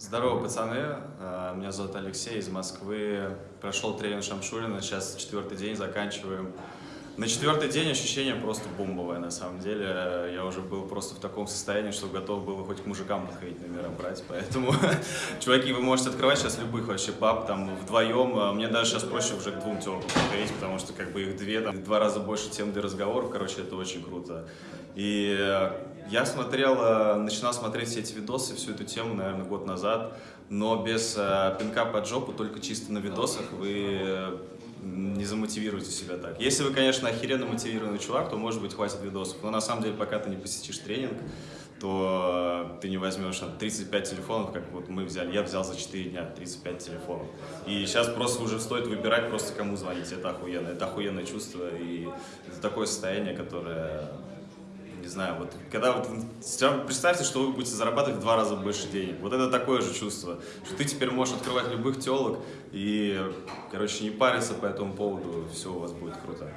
Здорово, пацаны. Э, Меня зовут Алексей из Москвы. Прошел тренинг Шамшурина, сейчас четвертый день, заканчиваем. На четвертый день ощущение просто бомбовое, на самом деле. Я уже был просто в таком состоянии, что готов был хоть к мужикам подходить номера брать. Поэтому, чуваки, вы можете открывать сейчас любых вообще пап, там, вдвоем. А Мне даже сейчас проще уже к двум телкам подходить, потому что как бы их две, там, два раза больше тем для разговоров. Короче, это очень круто. И я смотрел, э, начинал смотреть все эти видосы, всю эту тему, наверное, год назад, но без э, пинка под жопу, только чисто на видосах вы э, не замотивируете себя так. Если вы, конечно, охеренно мотивированный чувак, то, может быть, хватит видосов. Но на самом деле, пока ты не посетишь тренинг, то ты не возьмешь там, 35 телефонов, как вот мы взяли. Я взял за 4 дня 35 телефонов. И сейчас просто уже стоит выбирать просто кому звонить. Это охуенно. Это охуенное чувство. И это такое состояние, которое знаю, вот когда вот представьте, что вы будете зарабатывать в два раза больше денег. Вот это такое же чувство, что ты теперь можешь открывать любых телок и, короче, не париться по этому поводу, все у вас будет круто.